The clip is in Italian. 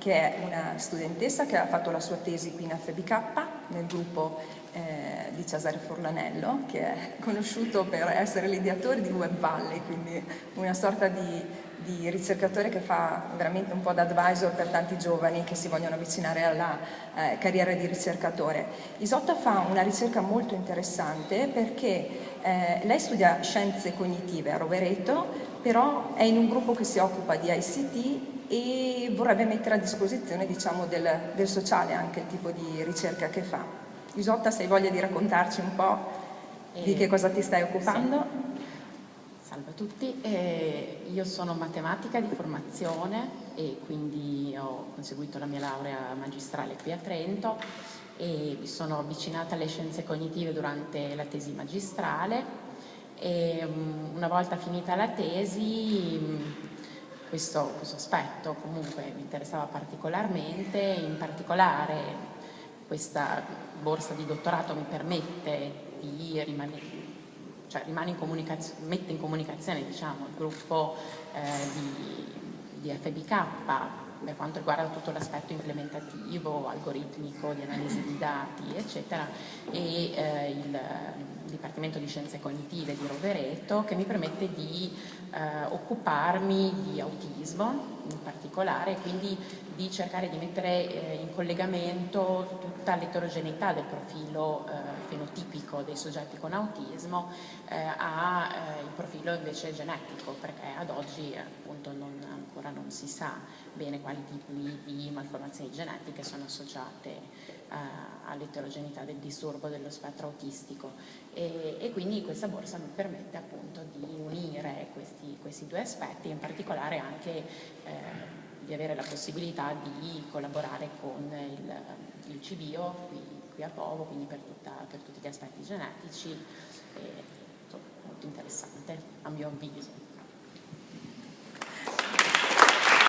che è una studentessa che ha fatto la sua tesi qui in FBK nel gruppo eh, di Cesare Forlanello, che è conosciuto per essere l'ideatore di Web Valley, quindi una sorta di di ricercatore che fa veramente un po' da advisor per tanti giovani che si vogliono avvicinare alla eh, carriera di ricercatore. Isotta fa una ricerca molto interessante perché eh, lei studia scienze cognitive a Rovereto, però è in un gruppo che si occupa di ICT e vorrebbe mettere a disposizione diciamo, del, del sociale anche il tipo di ricerca che fa. Isotta, se hai voglia di raccontarci un po' di che cosa ti stai occupando? Sì. Salve a tutti, eh, io sono matematica di formazione e quindi ho conseguito la mia laurea magistrale qui a Trento e mi sono avvicinata alle scienze cognitive durante la tesi magistrale e um, una volta finita la tesi um, questo, questo aspetto comunque mi interessava particolarmente, in particolare questa borsa di dottorato mi permette di rimanere cioè rimane in mette in comunicazione diciamo, il gruppo eh, di, di FBK per quanto riguarda tutto l'aspetto implementativo, algoritmico, di analisi di dati, eccetera, e eh, il Dipartimento di Scienze Cognitive di Rovereto che mi permette di eh, occuparmi di autismo in particolare, quindi di cercare di mettere eh, in collegamento tutta l'eterogeneità del profilo eh, fenotipico dei soggetti con autismo eh, al eh, profilo invece genetico, perché ad oggi appunto non, ancora non si sa bene quali tipi di malformazioni genetiche sono associate eh, all'eterogeneità del disturbo dello spettro autistico e, e, quindi questa borsa mi permette appunto di unire questi, questi due aspetti, in particolare anche eh, di avere la possibilità di collaborare con il, il CBIO qui, qui, a Povo, quindi per, tutta, per tutti gli aspetti genetici, insomma, molto interessante a mio avviso.